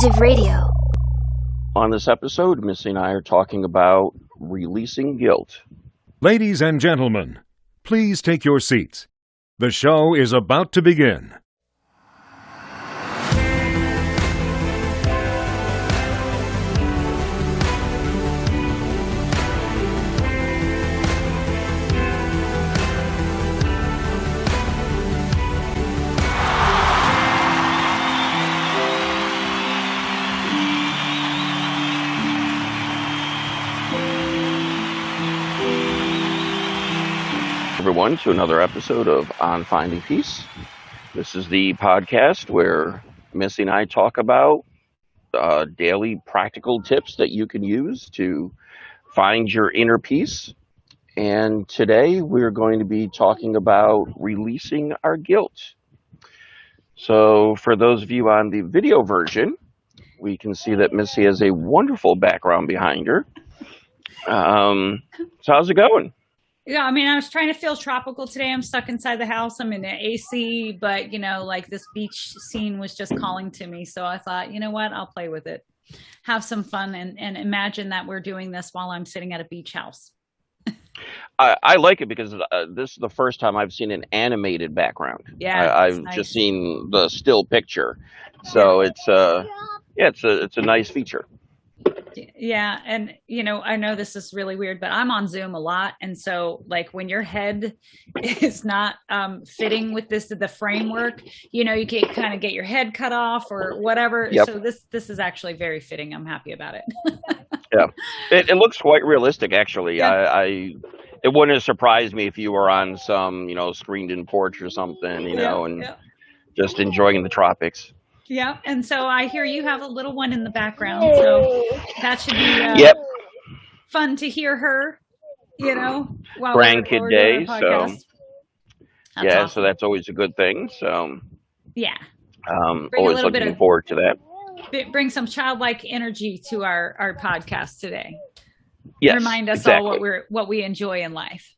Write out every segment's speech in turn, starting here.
Seeds of Radio. On this episode, Missy and I are talking about releasing guilt. Ladies and gentlemen, please take your seats. The show is about to begin. Everyone, to another episode of On Finding Peace. This is the podcast where Missy and I talk about uh, daily practical tips that you can use to find your inner peace. And today we're going to be talking about releasing our guilt. So, for those of you on the video version, we can see that Missy has a wonderful background behind her. Um, so, how's it going? Yeah, I mean, I was trying to feel tropical today. I'm stuck inside the house. I'm in the AC, but you know, like this beach scene was just calling to me. So I thought, you know what? I'll play with it, have some fun, and and imagine that we're doing this while I'm sitting at a beach house. I, I like it because uh, this is the first time I've seen an animated background. Yeah, I, have nice. just seen the still picture, so it's uh, yeah, it's a it's a nice feature. Yeah. And, you know, I know this is really weird, but I'm on Zoom a lot. And so, like, when your head is not um, fitting with this, the framework, you know, you can kind of get your head cut off or whatever. Yep. So, this, this is actually very fitting. I'm happy about it. yeah. It, it, looks quite realistic, actually. Yeah. I, I, it wouldn't have surprised me if you were on some, you know, screened in porch or something, you know, yeah, and yeah. just enjoying the tropics. Yeah, and so I hear you have a little one in the background, so that should be uh, Yep. fun to hear her. You know, while Grandkid we're, while we're doing day, our so. That's yeah, awesome. so that's always a good thing. So yeah, um, Bring always looking of- forward to that. B- bring some childlike energy to our our podcast today. Yes, Remind us exactly. all what we're what we enjoy in life.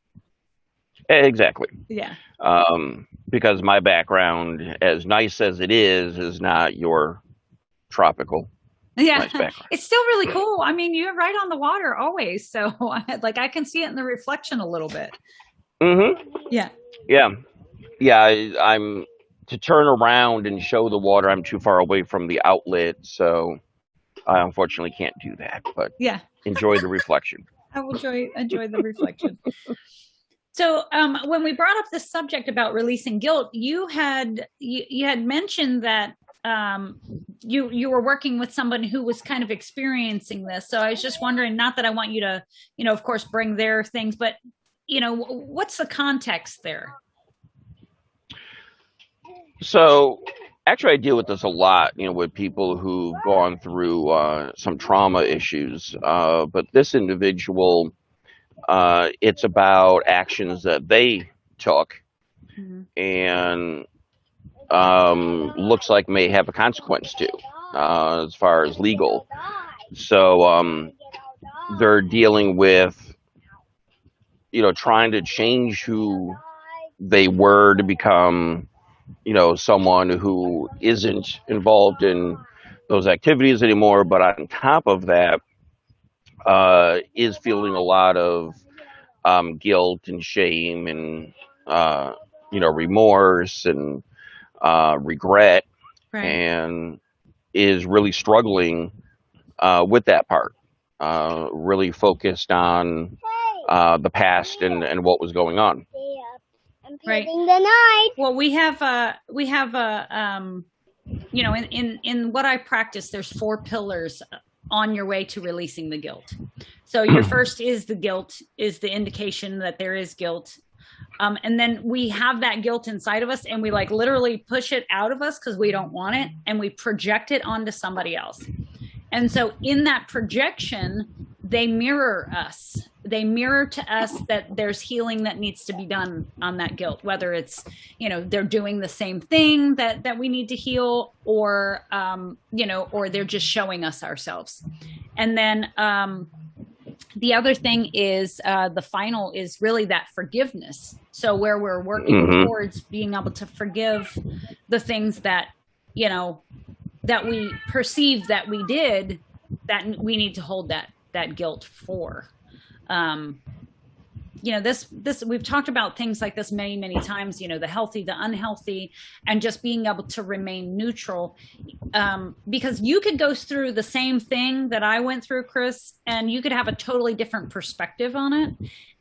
exactly. Yeah, um, because my background, as nice as it is, is not your tropical yeah. nice. It's still really cool. I mean, you're right on the water always, so like I can see it in the reflection a little bit. Mm-hmm. Yeah. Yeah, yeah. I, I'm to turn around and show the water. I'm too far away from the outlet, so I unfortunately can't do that. But Yeah. enjoy the reflection. I will enjoy enjoy the reflection. So, um, when we brought up the subject about releasing guilt, you had you, you had mentioned that um, you you were working with someone who was kind of experiencing this. So, I was just wondering, not that I want you to, you know, of course, bring their things, but you know, what's the context there? So, actually, I deal with this a lot, you know, with people who've gone through uh, some trauma issues. Uh, but this individual, uh, it's about actions that they took Mhm. and um, looks like may have a consequence to, uh, as far as legal. So, um, they're dealing with, you know, trying to change who they were to become you know someone who isn't involved in those activities anymore but on top of that uh, is feeling a lot of um, guilt and shame and uh, you know remorse and uh, regret Right. and is really struggling uh, with that part uh, really focused on uh, the past and, and what was going on Right. the night. Well, we have a we have a um, you know, in in in what I practice, there's four pillars on your way to releasing the guilt. So your first is the guilt, is the indication that there is guilt. Um, and then we have that guilt inside of us and we like literally push it out of us because we don't want it and we project it onto somebody else. And so in that projection, they mirror us. They mirror to us that there's healing that needs to be done on that guilt, whether it's, you know, they're doing the same thing that that we need to heal, or um, you know, or they're just showing us ourselves. And then um the other thing is uh, the final is really that forgiveness. So where we're working Mhm. towards being able to forgive the things that you know that we perceive that we did that we need to hold that that guilt for. Um you know this this we've talked about things like this many many times you know the healthy the unhealthy and just being able to remain neutral. Um, because you could go through the same thing that i went through chris and you could have a totally different perspective on it.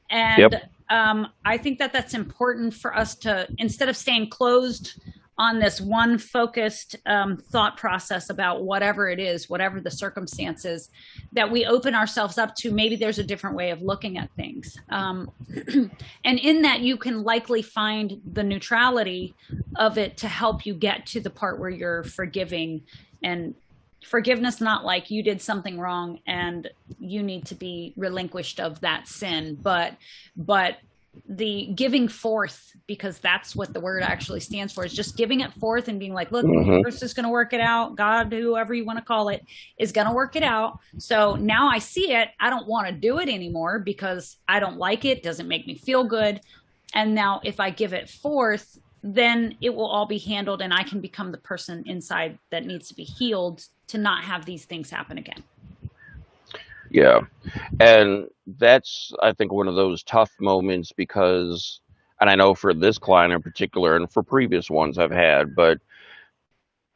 And Yep. um, i think that that's important for us to instead of staying closed on this one focused um, thought process about whatever it is whatever the circumstances that we open ourselves up to maybe there's a different way of looking at things. Um, and in that you can likely find the neutrality of it to help you get to the part where you're forgiving. And forgiveness not like you did something wrong and you need to be relinquished of that sin but but the giving forth because that's what the word actually stands for is just giving it forth and being like look the Mhm. universe is going to work it out. God whoever you want to call it is going to work it out. So now i see it. I don't want to do it anymore because i don't like it. Doesn't make me feel good. And now if i give it forth then it will all be handled and i can become the person inside that needs to be healed to not have these things happen again Yeah. And that's, I think, one of those tough moments because, and I know for this client in particular, and for previous ones I've had, but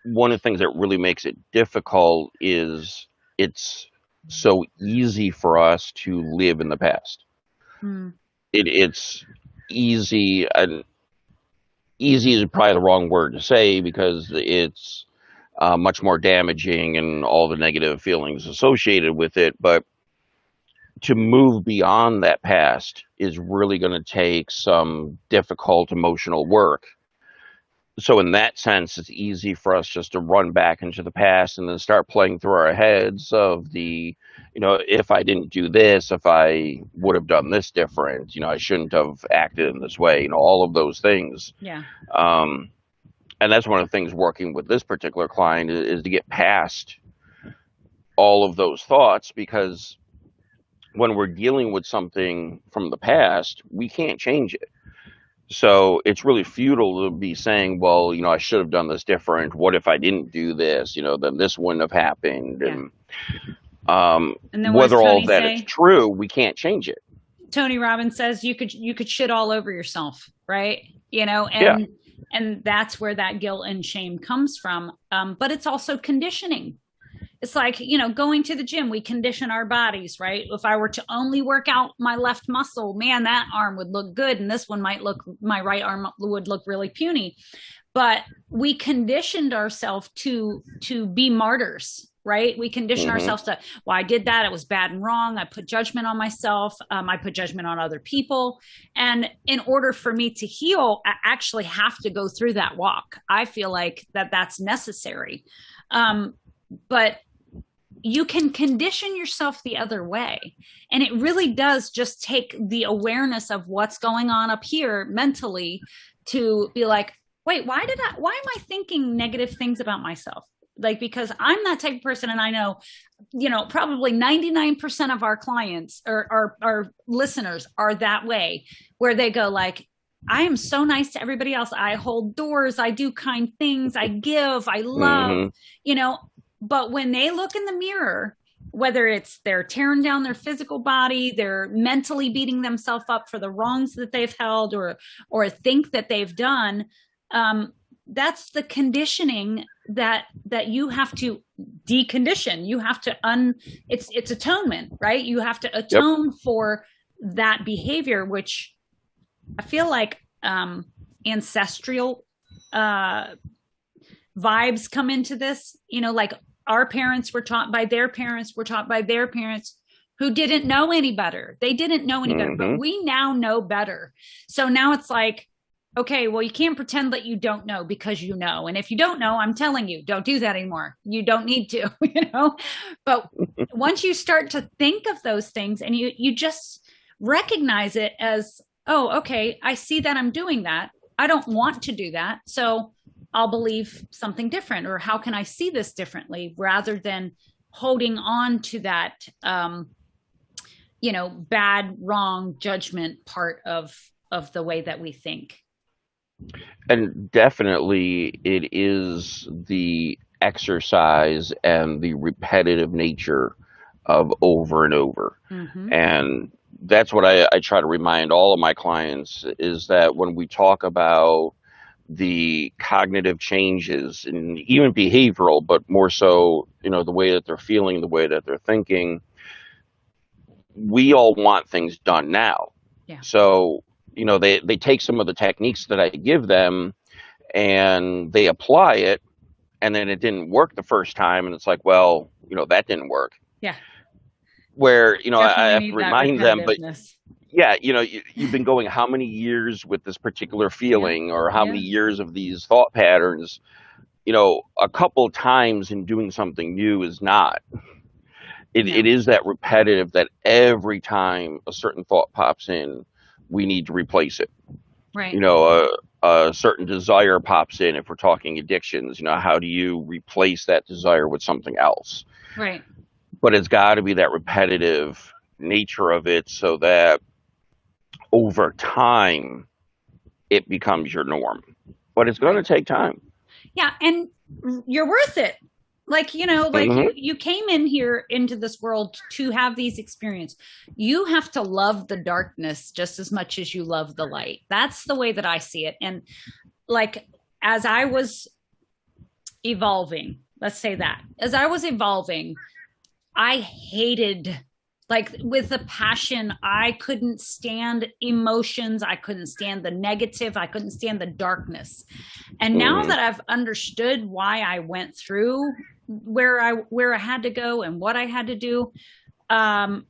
one of the things that really makes it difficult is it's so easy for us to live in the past. Hmm. It, it's easy, and easy is probably the wrong word to say because it's uh, much more damaging and all the negative feelings associated with it. But to move beyond that past is really going to take some difficult emotional work. So, in that sense, it's easy for us just to run back into the past and then start playing through our heads of the, you know, if I didn't do this, if I would have done this different, you know, I shouldn't have acted in this way, you know, all of those things. yeah Um, and that's one of the things working with this particular client is, is to get past all of those thoughts because when we're dealing with something from the past, we can't change it. So it's really futile to be saying, well, you know, I should have done this different. What if I didn't do this? You know, then this wouldn't have happened. Yeah. And um, and then whether all that say? is true, we can't change it. Tony Robbins says you could you could shit all over yourself, right? You know, and and that's where that guilt and shame comes from. Um, but it's also conditioning. It's like, you know, going to the gym, we condition our bodies, right? If I were to only work out my left muscle, man, that arm would look good. And this one might look, my right arm would look really puny. But we conditioned ourselves to to be martyrs, right? We condition Mhm. ourselves to, well, I did that. It was bad and wrong. I put judgment on myself. Um, I put judgment on other people. And in order for me to heal, I actually have to go through that walk. I feel like that that's necessary. Um, but you can condition yourself the other way. And it really does just take the awareness of what's going on up here mentally to be like, wait, why did I, why am I thinking negative things about myself? Like, because I'm that type of person and I know, you know, probably 99% of our clients or our, our listeners are that way where they go like, I am so nice to everybody else. I hold doors. I do kind things. I give. I love, Mhm. you know, but when they look in the mirror, whether it's they're tearing down their physical body, they're mentally beating themselves up for the wrongs that they've held or or think that they've done, um, that's the conditioning that that you have to decondition. You have to un it's it's atonement, right? You have to atone for that behavior, which I feel like um ancestral uh vibes come into this you know like our parents were taught by their parents were taught by their parents who didn't know any better they didn't know any better but Mhm. we now know better so now it's like okay well you can't pretend that you don't know because you know. And if you don't know i'm telling you don't do that anymore. You don't need to you know? But once you start to think of those things and you you just recognize it as oh okay i see that i'm doing that. I don't want to do that. So I'll believe something different, or how can I see this differently rather than holding on to that, um, you know, bad, wrong judgment part of of the way that we think. And definitely, it is the exercise and the repetitive nature of over and over. Mhm. And that's what I, I try to remind all of my clients is that when we talk about the cognitive changes and even behavioral, but more so, you know, the way that they're feeling, the way that they're thinking, we all want things done now. Yeah. So, you know, they, they take some of the techniques that I give them and they apply it and then it didn't work the first time and it's like, well, you know, that didn't work. Yeah. Where, you know, I- I have to remind them, but yeah, you know, you, you've been going how many years with this particular feeling or how Yeah. many years of these thought patterns? You know, a couple times in doing something new is not. It, it No. is that repetitive that every time a certain thought pops in, we need to replace it. right. You know, a, a certain desire pops in if we're talking addictions. You know, how do you replace that desire with something else? right. but it's got to be that repetitive nature of it so that over time it becomes your norm but it's going to take time Yeah, and you're worth it. Like, you know, like Mhm. you, you came in here into this world to have these experience You have to love the darkness just as much as you love the light. That's the way that I see it. And like as I was evolving, let's say that. As I was evolving, I hated like with a passion i couldn't stand emotions i couldn't stand the negative i couldn't stand the darkness and now Mhm. that i've understood why i went through where i where i had to go and what i had to do. Um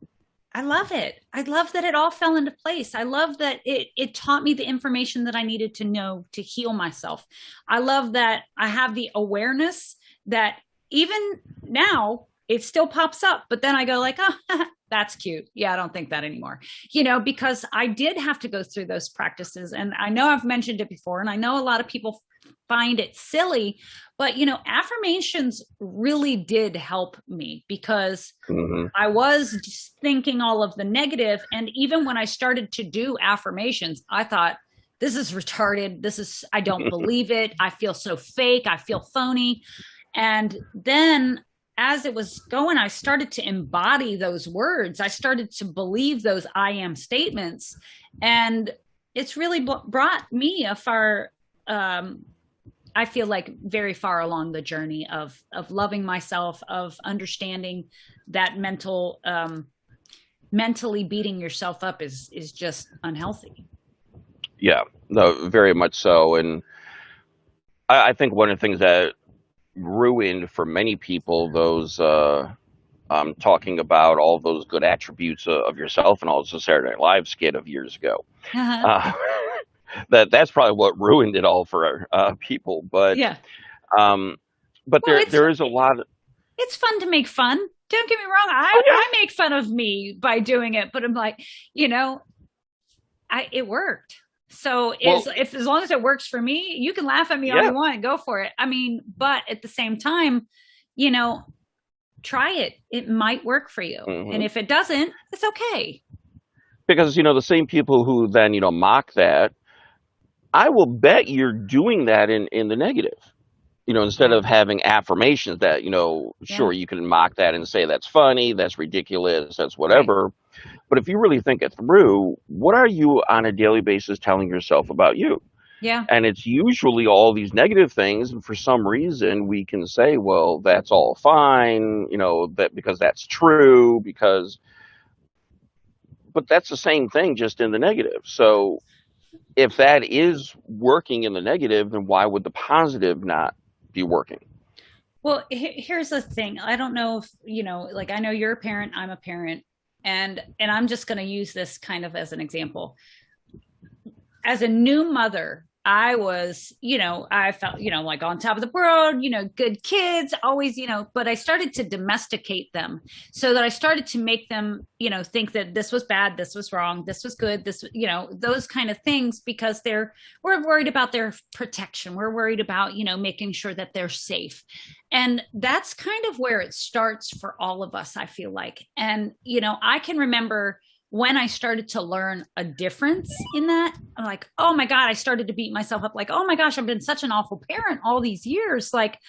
i love it. I love that it all fell into place. I love that it it taught me the information that i needed to know to heal myself. I love that i have the awareness that even now it still pops up but then i go like oh that's cute. Yeah i don't think that anymore. You know because i did have to go through those practices and i know i've mentioned it before and i know a lot of people find it silly but you know affirmations really did help me because hmm I was just thinking all of the negative, and even when I started to do affirmations, I thought, "This is retarded. This is I don't believe it. I feel so fake. I feel phony." And then, as it was going, I started to embody those words. I started to believe those "I am" statements, and it's really br- brought me a far. Um, I feel like very far along the journey of of loving myself, of understanding that mental um mentally beating yourself up is is just unhealthy. Yeah no very much so. And I, I think one of the things that ruined for many people those uh um, talking about all those good attributes of, of yourself and all the Saturday Night Live skit of years ago. Uh, that that's probably what ruined it all for uh, people. But yeah um, but Well, there it's- there is a lot. Of, it's fun to make fun don't get me wrong i Oh, yeah. i make fun of me by doing it but i'm like you know i it worked so is if as long as it works for me you can laugh at me all Yeah. you want go for it i mean but at the same time you know try it it might work for you Mhm. and if it doesn't it's okay because you know the same people who then you know mock that, I will bet you're doing that in in the negative. You know, instead of having affirmations that you know, Yeah. sure you can mock that and say that's funny, that's ridiculous, that's whatever. But if you really think it through, what are you on a daily basis telling yourself about you? yeah And it's usually all these negative things. And for some reason, we can say, well, that's all fine, you know, that because that's true, because, but that's the same thing, just in the negative. So if that is working in the negative, then why would the positive not be working? Well, here's the thing. I don't know if, you know, like I know you're a parent, I'm a parent, and and I'm just going to use this kind of as an example. As a new mother, I was, you know, I felt, you know, like on top of the world, you know, good kids, always, you know, but I started to domesticate them so that I started to make them, you know, think that this was bad, this was wrong, this was good, this, you know, those kind of things because they're, we're worried about their protection. We're worried about, you know, making sure that they're safe. And that's kind of where it starts for all of us, I feel like. And, you know, I can remember when I started to learn a difference in that, I'm like, oh my God, I started to beat myself up like, oh my gosh, I've been such an awful parent all these years. Like,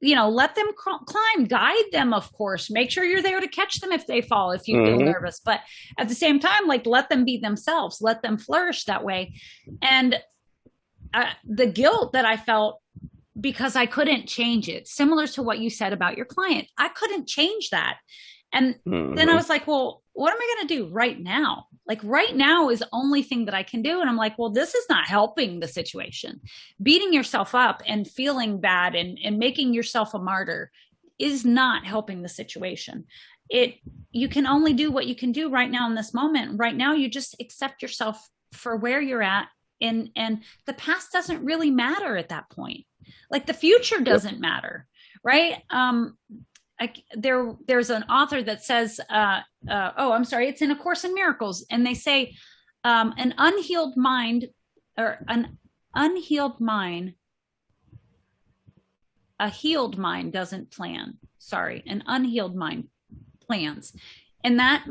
you know, let them climb, guide them, of course. Make sure you're there to catch them if they fall, if you feel Mhm. nervous. But at the same time, like let them be themselves, let them flourish that way. And uh, the guilt that I felt because I couldn't change it, similar to what you said about your client, I couldn't change that. And then I Mhm. was like, well, what am I going to do right now? Like right now is the only thing that I can do. And I'm like, well, this is not helping the situation. Beating yourself up and feeling bad and, and making yourself a martyr is not helping the situation. It you can only do what you can do right now in this moment. Right now, you just accept yourself for where you're at. And and the past doesn't really matter at that point. Like the future doesn't matter, right? Um, I, there there's an author that says uh, uh, oh i'm sorry it's in a course in miracles and they say um, an unhealed mind or an unhealed mind a healed mind doesn't plan. Sorry an unhealed mind plans. And that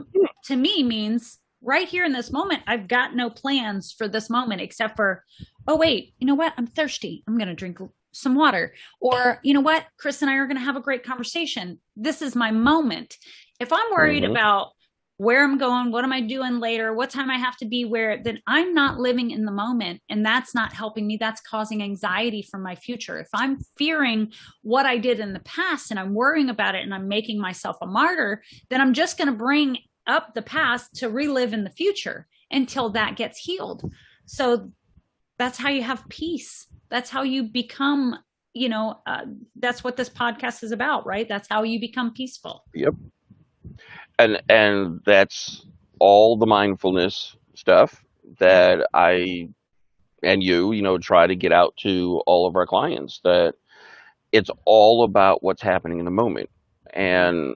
to me means right here in this moment i've got no plans for this moment except for oh wait you know what? I'm thirsty. I'm to drink some water. Or you know what? Chris and i are going to have a great conversation. This is my moment. If i'm worried Mhm. about where i'm going what am i doing later what time i have to be where then i'm not living in the moment and that's not helping me. That's causing anxiety for my future. If i'm fearing what i did in the past and i'm worrying about it and i'm making myself a martyr then i'm just going to bring up the past to relive in the future until that gets healed. So that's how you have peace that's how you become you know uh, that's what this podcast is about right that's how you become peaceful Yep. and and that's all the mindfulness stuff that I and you, you know, try to get out to all of our clients that it's all about what's happening in the moment. And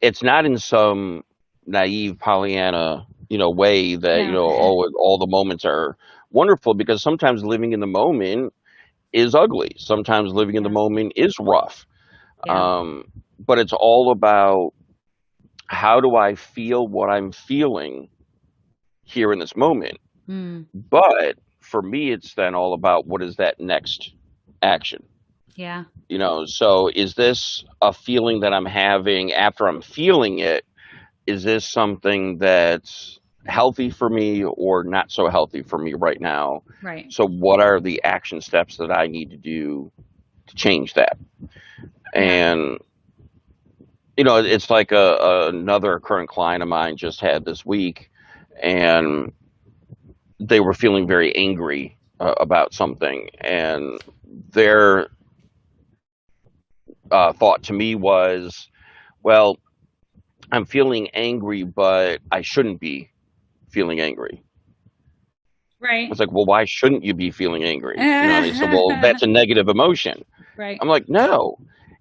it's not in some naive Pollyanna, you know, way that, you know, all all the moments are wonderful because sometimes living in the moment is ugly. Sometimes living in the moment is rough. Yeah. Um, but it's all about how do I feel what I'm feeling here in this moment. Mm, But for me, it's then all about what is that next action. yeah You know, so is this a feeling that I'm having after I'm feeling it? Is this something that's healthy for me or not so healthy for me right now? right So, what are the action steps that I need to do to change that? And you know, it's like a, a another current client of mine just had this week, and they were feeling very angry uh, about something, and their uh, thought to me was, "Well, I'm feeling angry, but I shouldn't be feeling angry." I right was like, "Well, why shouldn't you be feeling angry?" You know, they said, "Well, that's a negative emotion." right I'm like, no.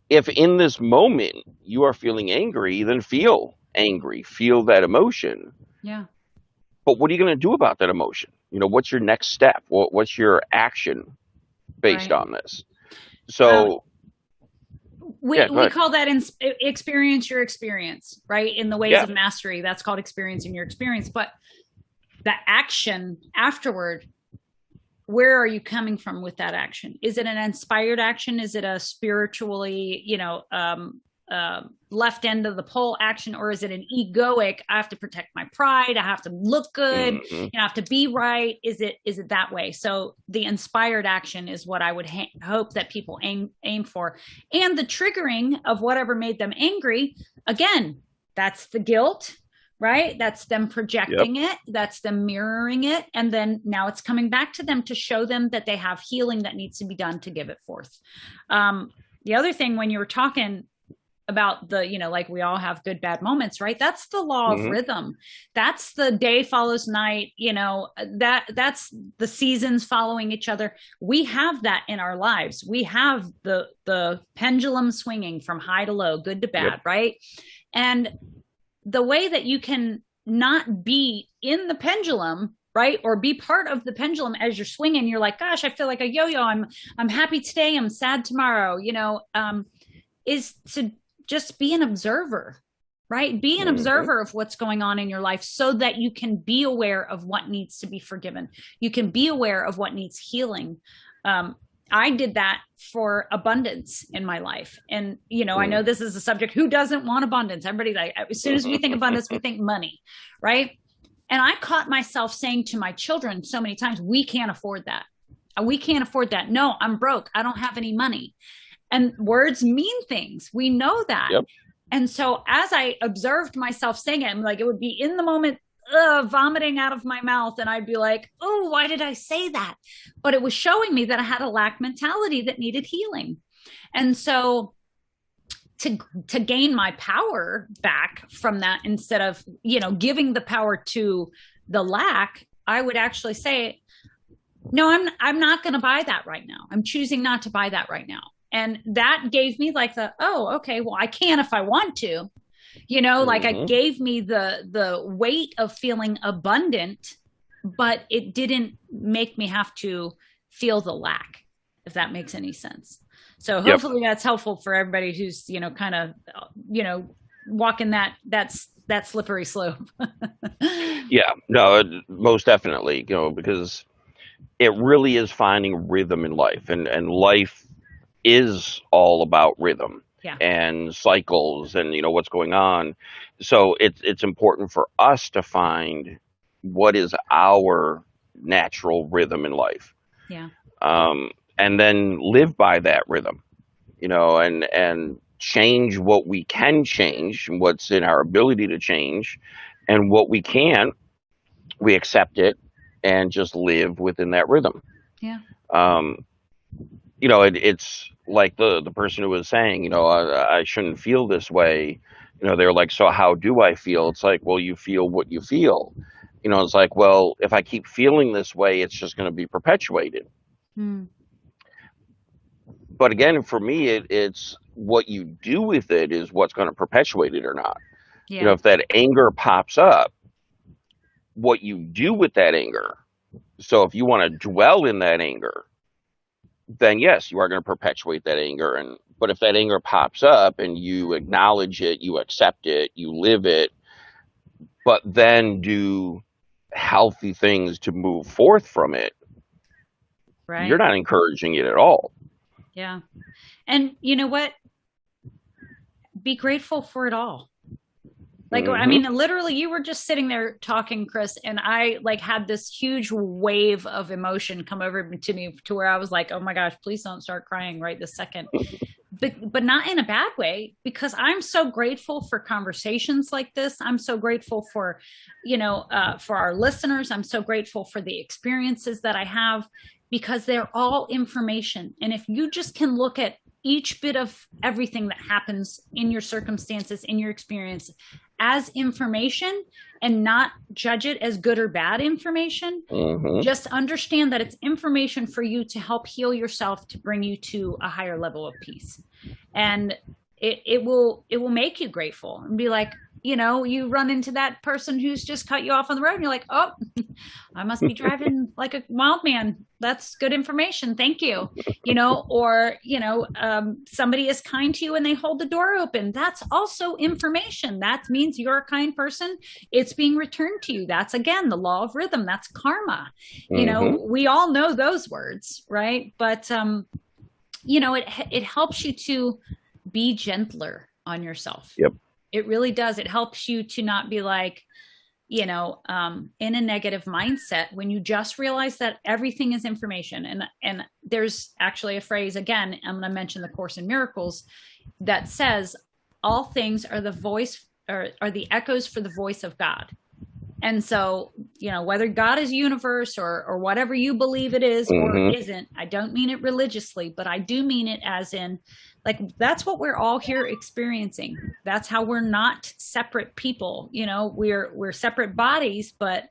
If in this moment you are feeling angry, then feel angry, feel that emotion. yeah But what are you going to do about that emotion? You know, what's your next step? What, what's your action based Right. on this? So, we, Yeah, we call that in, experience your experience right in the ways Yeah. of mastery that's called experiencing your experience but the action afterward where are you coming from with that action? Is it an inspired action? Is it a spiritually you know um, uh, left end of the pole action or is it an egoic i have to protect my pride i have to look good mhm, you know, have to be right? Is it is it that way? So the inspired action is what i would hope that people aim aim for. And the triggering of whatever made them angry again that's the guilt right? That's them projecting it that's them mirroring it and then now it's coming back to them to show them that they have healing that needs to be done to give it forth. Um, the other thing when you were talking about the you know like we all have good bad moments right? That's the law of Mhm. rhythm. That's the day follows night you know that that's the seasons following each other. We have that in our lives. We have the the pendulum swinging from high to low good to bad Yep. right? And the way that you can not be in the pendulum right? Or be part of the pendulum as you're swinging. You're like gosh i feel like a yo-yo. I'm i'm happy today. I'm sad tomorrow you know? Um is to just be an observer right? Be an Mhm. observer of what's going on in your life so that you can be aware of what needs to be forgiven. You can be aware of what needs healing. Um I did that for abundance in my life. And, you know, I know hmm. this is a subject who doesn't want abundance? Everybody, like, as soon as we think abundance, we think money, right? And I caught myself saying to my children so many times, we can't afford that. Uh, we can't afford that. No, I'm broke. I don't have any money. And words mean things. We know that. Yep. And so as I observed myself saying it, I'm like, it would be in the moment uh, vomiting out of my mouth and I'd be like, oh, why did I say that? But it was showing me that I had a lack mentality that needed healing. And so to to gain my power back from that instead of, you know, giving the power to the lack, I would actually say, no, I'm I'm not going to buy that right now. I'm choosing not to buy that right now. And that gave me like the, oh, okay, well, I can if I want to you know like mm-hmm. it gave me the the weight of feeling abundant but it didn't make me have to feel the lack if that makes any sense so hopefully yep. that's helpful for everybody who's you know kind of you know walking that that's that slippery slope yeah no most definitely you know because it really is finding rhythm in life and and life is all about rhythm yeah. and cycles and you know what's going on. So it's it's important for us to find what is our natural rhythm in life. Yeah. Um, and then live by that rhythm, you know, and and change what we can change, what's in our ability to change, and what we can't, we accept it and just live within that rhythm. Yeah. Um, you know, it, it's like the the person who was saying, you know, I, I shouldn't feel this way. You know, they're like, so how do I feel? It's like, well, you feel what you feel. You know, it's like, well, if I keep feeling this way, it's just going to be perpetuated. Hmm. But again, for me, it, it's what you do with it is what's going to perpetuate it or not. Yeah. You know, if that anger pops up, what you do with that anger. So if you want to dwell in that anger, then yes, you are going to perpetuate that anger. And but if that anger pops up and you acknowledge it, you accept it, you live it, but then do healthy things to move forth from it, right. you're not encouraging it at all. Yeah. And you know what? Be grateful for it all. Like, mm-hmm. I mean, literally, you were just sitting there talking, Chris, and I like had this huge wave of emotion come over to me to where I was like, oh my gosh, please don't start crying right this second. but, but not in a bad way, because I'm so grateful for conversations like this. I'm so grateful for, you know, uh, for our listeners. I'm so grateful for the experiences that I have because they're all information. And if you just can look at each bit of everything that happens in your circumstances, in your experience, as information and not judge it as good or bad information. Mm-hmm. Just understand that it's information for you to help heal yourself to bring you to a higher level of peace. And it, it will it will make you grateful and be like, you know, you run into that person who's just cut you off on the road and you're like, oh, I must be driving like a wild man. That's good information. Thank you. You know, or, you know, um, somebody is kind to you and they hold the door open. That's also information. That means you're a kind person. It's being returned to you. That's again, the law of rhythm. That's karma. You know, mm-hmm. we all know those words, right? But, um, you know, it, it helps you to be gentler on yourself. Yep it really does. It helps you to not be like, you know, um, in a negative mindset when you just realize that everything is information. And and there's actually a phrase again. I'm going to mention the Course in Miracles that says all things are the voice or are the echoes for the voice of God. And so, you know, whether God is universe or or whatever you believe it is mm-hmm. or isn't, I don't mean it religiously, but I do mean it as in like that's what we're all here experiencing that's how we're not separate people you know we're we're separate bodies but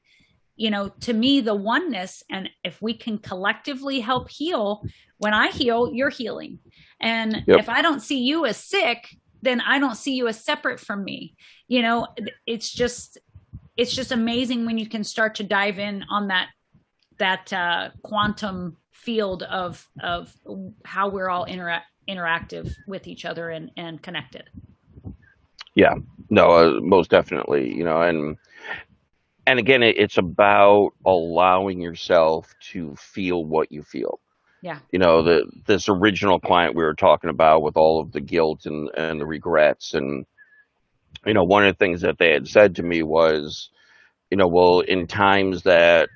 you know to me the oneness and if we can collectively help heal when i heal you're healing and yep. if i don't see you as sick then i don't see you as separate from me you know it's just it's just amazing when you can start to dive in on that that uh quantum field of of how we're all interact interactive with each other and, and connected. Yeah, no, uh, most definitely, you know, and, and again, it, it's about allowing yourself to feel what you feel. Yeah. You know, the this original client we were talking about with all of the guilt and and the regrets and you know, one of the things that they had said to me was, you know, well, in times that,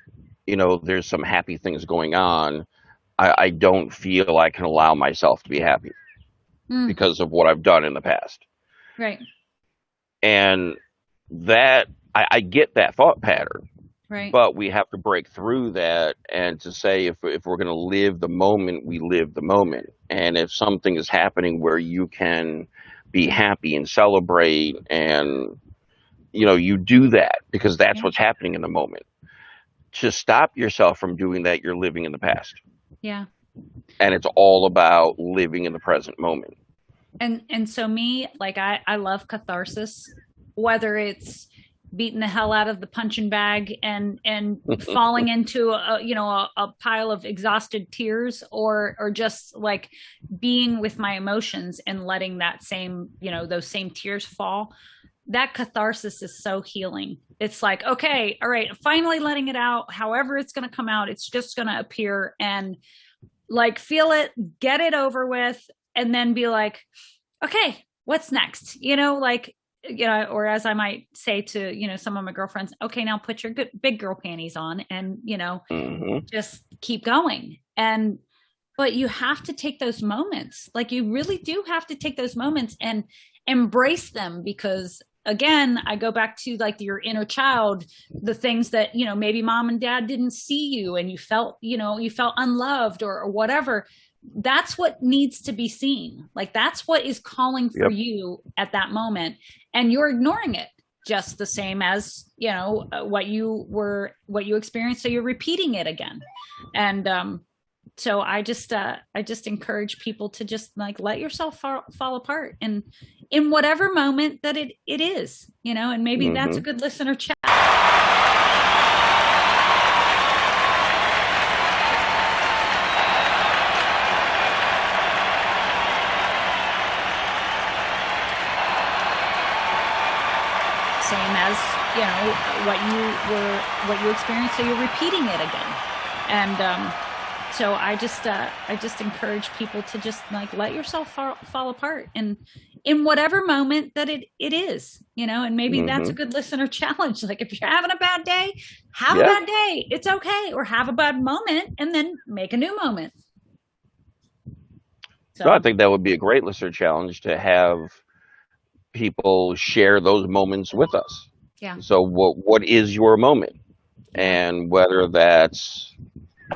you know, there's some happy things going on, I, I don't feel I can allow myself to be happy Mm, because of what I've done in the past. right. And that I, I get that thought pattern, Right. but we have to break through that and to say if if we're going to live the moment, we live the moment. And if something is happening where you can be happy and celebrate and you know, you do that because that's what's happening in the moment. To stop yourself from doing that, you're living in the past. yeah. And it's all about living in the present moment. and and so me like i i love catharsis whether it's beating the hell out of the punching bag and and falling into a you know a, a pile of exhausted tears or or just like being with my emotions and letting that same you know those same tears fall. That catharsis is so healing. It's like okay all right finally letting it out. However it's going to come out it's just going to appear and like feel it get it over with and then be like okay what's next? You know like you know or as i might say to you know some of my girlfriends okay now put your good big girl panties on and you know hmm just keep going. And but you have to take those moments. Like you really do have to take those moments and embrace them because again i go back to like your inner child the things that you know maybe mom and dad didn't see you and you felt you know you felt unloved or, or whatever that's what needs to be seen. Like that's what is calling for Yep. you at that moment. And you're ignoring it just the same as you know uh, what you were what you experienced. So you're repeating it again. And um so i just uh i just encourage people to just like let yourself fall, fall apart and in whatever moment that it it is you know and maybe that's a good listener chat same as you know what you were what you experienced so you're repeating it again. And um so i just uh i just encourage people to just like let yourself fall, fall apart and in whatever moment that it it is you know and maybe that's a good listener challenge. Like if you're having a bad day have a bad day. It's okay. Or have a bad moment and then make a new moment. So So I think that would be a great listener challenge to have people share those moments with us. Yeah. So what what is your moment? And whether that's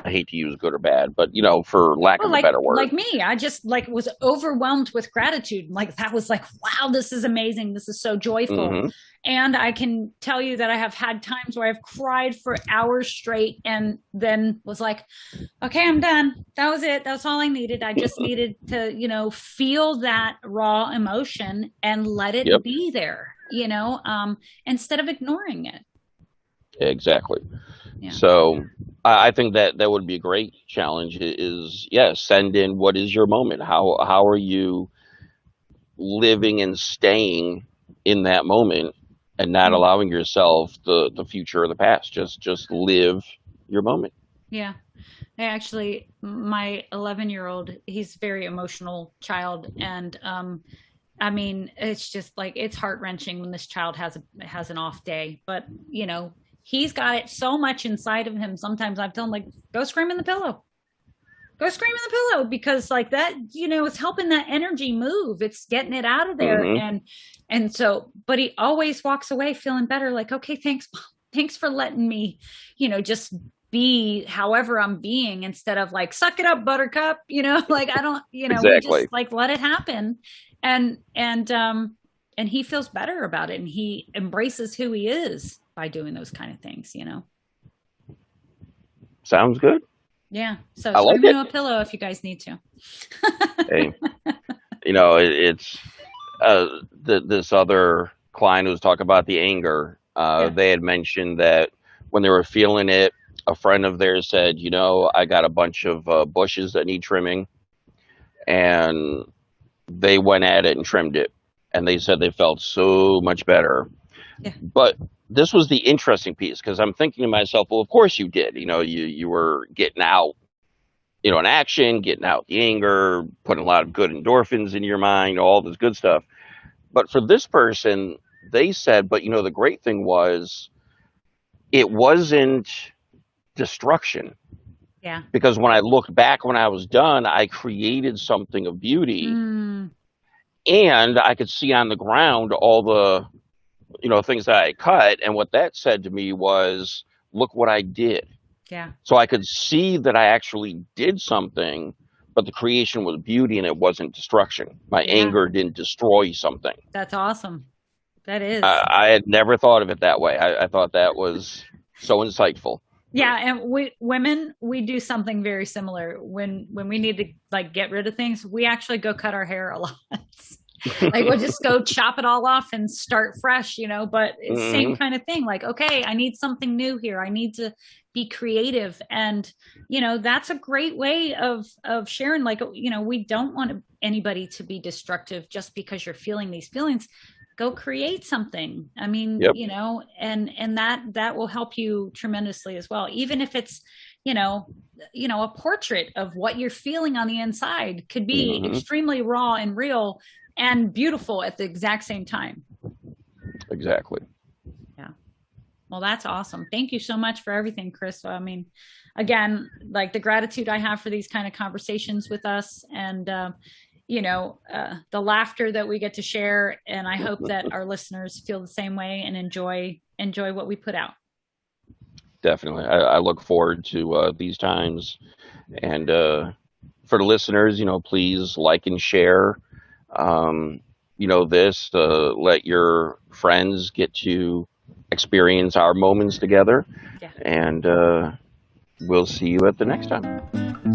I hate to use good or bad, but you know, for lack Well, of like, a better word. like me, I just like was overwhelmed with gratitude. Like that was like, wow, this is amazing. This is so joyful. Mhm. And I can tell you that I have had times where I've cried for hours straight and then was like, okay, I'm done. That was it. That's all I needed. I just needed to, you know, feel that raw emotion and let it Yep. be there, you know, um, instead of ignoring it. Exactly. Yeah. So I I think that that would be a great challenge. Is yes, send in what is your moment? How how are you living and staying in that moment and not Mhm. allowing yourself the the future or the past? Just just live your moment. Yeah. I actually, my 11 year old, he's a very emotional child. And, um, I mean, it's just like, it's heart wrenching when this child has a, has an off day, but you know, he's got it so much inside of him. Sometimes I've told him like, go scream in the pillow, go scream in the pillow because like that, you know, it's helping that energy move. It's getting it out of there. Mhm. And, and so, but he always walks away feeling better. Like, okay, thanks. Mom. Thanks for letting me, you know, just be however I'm being instead of like suck it up buttercup you know like I don't you know we Exactly. just like let it happen and and um and he feels better about it and he embraces who he is by doing those kind of things you know Sounds good. yeah so I like a pillow if you guys need to Hey, you know, it, it's uh, th- this other client who was talking about the anger. Uh, Yeah. They had mentioned that when they were feeling it, a friend of theirs said, "You know, I got a bunch of uh, bushes that need trimming," and they went at it and trimmed it, and they said they felt so much better. Yeah. But this was the interesting piece because I'm thinking to myself, well, of course you did. You know, you you were getting out you know, an action, getting out the anger, putting a lot of good endorphins in your mind, all this good stuff. But for this person, they said, but you know, the great thing was it wasn't destruction Yeah. because when I looked back when I was done, I created something of beauty Mm, and I could see on the ground all the, you know, things that I cut. And what that said to me was, look what I did. yeah. So I could see that I actually did something, but the creation was beauty and it wasn't destruction. My Yeah. anger didn't destroy something. That's awesome. That is. I, I had never thought of it that way. I, I thought that was so insightful. Yeah, and we women we do something very similar when when we need to like get rid of things. We actually go cut our hair a lot. like we'll just go chop it all off and start fresh, you know. But it's Mm-hmm. same kind of thing. Like, okay, I need something new here. I need to be creative, and you know that's a great way of of sharing. Like, you know, we don't want anybody to be destructive just because you're feeling these feelings. Go create something. I mean, Yep. you know, and and that that will help you tremendously as well. Even if it's you know you know a portrait of what you're feeling on the inside could be Mhm. extremely raw and real and beautiful at the exact same time. Exactly. Yeah. Well, that's awesome. Thank you so much for everything, Chris. I mean, again, like the gratitude I have for these kind of conversations with us and, uh, you know, uh, the laughter that we get to share. And I hope that our listeners feel the same way and enjoy, enjoy what we put out. Definitely. I, I look forward to uh, these times. And uh, for the listeners, you know, please like and share, um, you know, this. Uh, let your friends get to experience our moments together. Yeah. And uh, we'll see you at the next time.